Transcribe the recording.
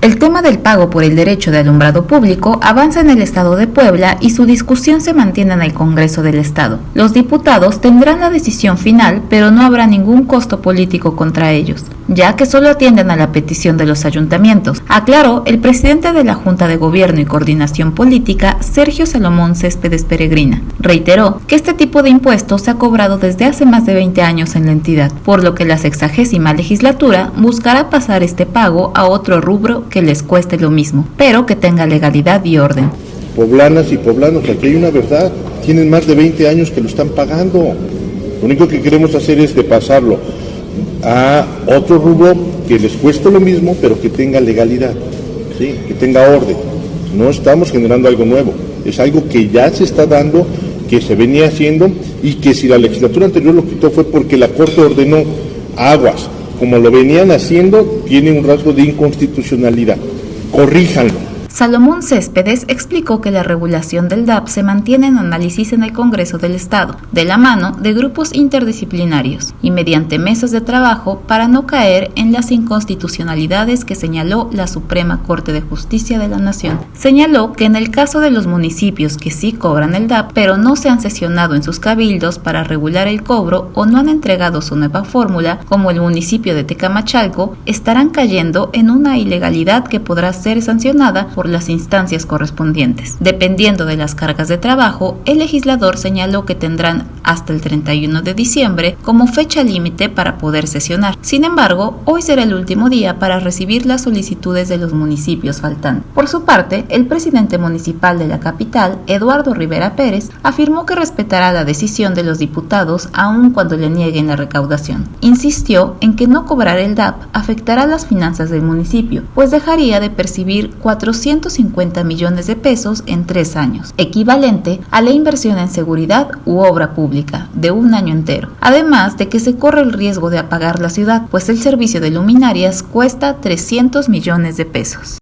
El tema del pago por el derecho de alumbrado público avanza en el Estado de Puebla y su discusión se mantiene en el Congreso del Estado. Los diputados tendrán la decisión final, pero no habrá ningún costo político contra ellos, ya que solo atienden a la petición de los ayuntamientos, aclaró el presidente de la Junta de Gobierno y Coordinación Política, Sergio Salomón Céspedes Peregrina. Reiteró que este tipo de impuestos se ha cobrado desde hace más de 20 años en la entidad, por lo que la sexagésima legislatura buscará pasar este pago a otro rubro que les cueste lo mismo, pero que tenga legalidad y orden. Poblanas y poblanos, aquí hay una verdad, tienen más de 20 años que lo están pagando. Lo único que queremos hacer es de pasarlo a otro rubro que les cueste lo mismo, pero que tenga legalidad, ¿sí? que tenga orden. No estamos generando algo nuevo, es algo que ya se está dando, que se venía haciendo y que si la legislatura anterior lo quitó fue porque la Corte ordenó aguas, como lo venían haciendo, tiene un rasgo de inconstitucionalidad. Corríjanlo. Salomón Céspedes explicó que la regulación del DAP se mantiene en análisis en el Congreso del Estado, de la mano de grupos interdisciplinarios y mediante mesas de trabajo para no caer en las inconstitucionalidades que señaló la Suprema Corte de Justicia de la Nación. Señaló que en el caso de los municipios que sí cobran el DAP, pero no se han sesionado en sus cabildos para regular el cobro o no han entregado su nueva fórmula, como el municipio de Tecamachalco, estarán cayendo en una ilegalidad que podrá ser sancionada por las instancias correspondientes. Dependiendo de las cargas de trabajo, el legislador señaló que tendrán hasta el 31 de diciembre como fecha límite para poder sesionar. Sin embargo, hoy será el último día para recibir las solicitudes de los municipios faltantes. Por su parte, el presidente municipal de la capital, Eduardo Rivera Pérez, afirmó que respetará la decisión de los diputados aun cuando le nieguen la recaudación. Insistió en que no cobrar el DAP afectará las finanzas del municipio, pues dejaría de percibir 400 150 millones de pesos en tres años, equivalente a la inversión en seguridad u obra pública de un año entero. Además de que se corre el riesgo de apagar la ciudad, pues el servicio de luminarias cuesta 300 millones de pesos.